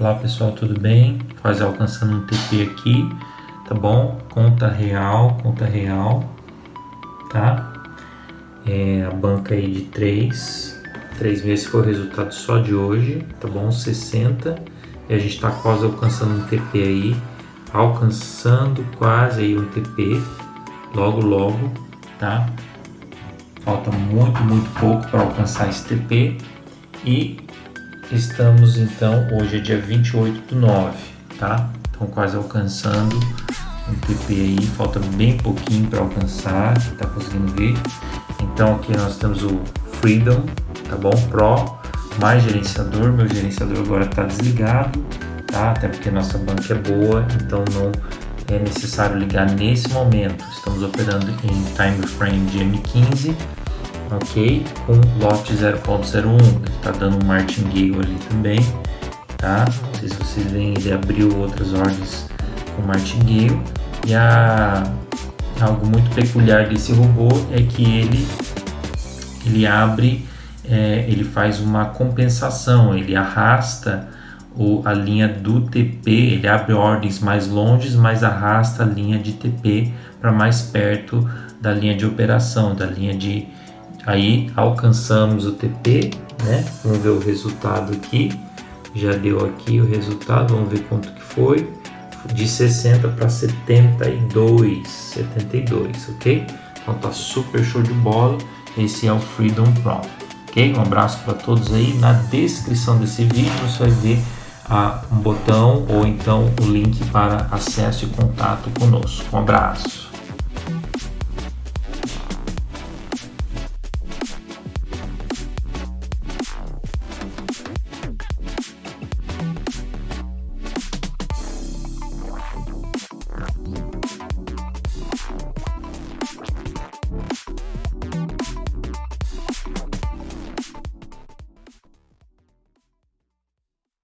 Olá pessoal, tudo bem? Quase alcançando um TP aqui, tá bom? Conta real, conta real, tá? É, a banca aí de 3, 3 meses foi o resultado só de hoje, tá bom? 60, e a gente tá quase alcançando um TP aí, alcançando quase aí um TP, logo logo, tá? Falta muito, muito pouco para alcançar esse TP e Estamos então, hoje é dia 28 do 9, tá? Então quase alcançando um TP aí, falta bem pouquinho para alcançar, tá conseguindo ver? Então aqui nós temos o Freedom, tá bom? Pro, mais gerenciador, meu gerenciador agora está desligado, tá? Até porque nossa banca é boa, então não é necessário ligar nesse momento. Estamos operando em time frame de M15 ok? Com lote 0.01, está dando um martingale ali também, tá? Não sei se vocês veem, ele abriu outras ordens com martingale e a, algo muito peculiar desse robô é que ele, ele abre, é, ele faz uma compensação, ele arrasta o, a linha do TP, ele abre ordens mais longes, mas arrasta a linha de TP para mais perto da linha de operação, da linha de, Aí alcançamos o TP, né? Vamos ver o resultado aqui. Já deu aqui o resultado, vamos ver quanto que foi. De 60 para 72, 72, ok? Então tá super show de bola. Esse é o Freedom Pro, ok? Um abraço para todos aí. Na descrição desse vídeo você vai ver ah, um botão ou então o link para acesso e contato conosco. Um abraço.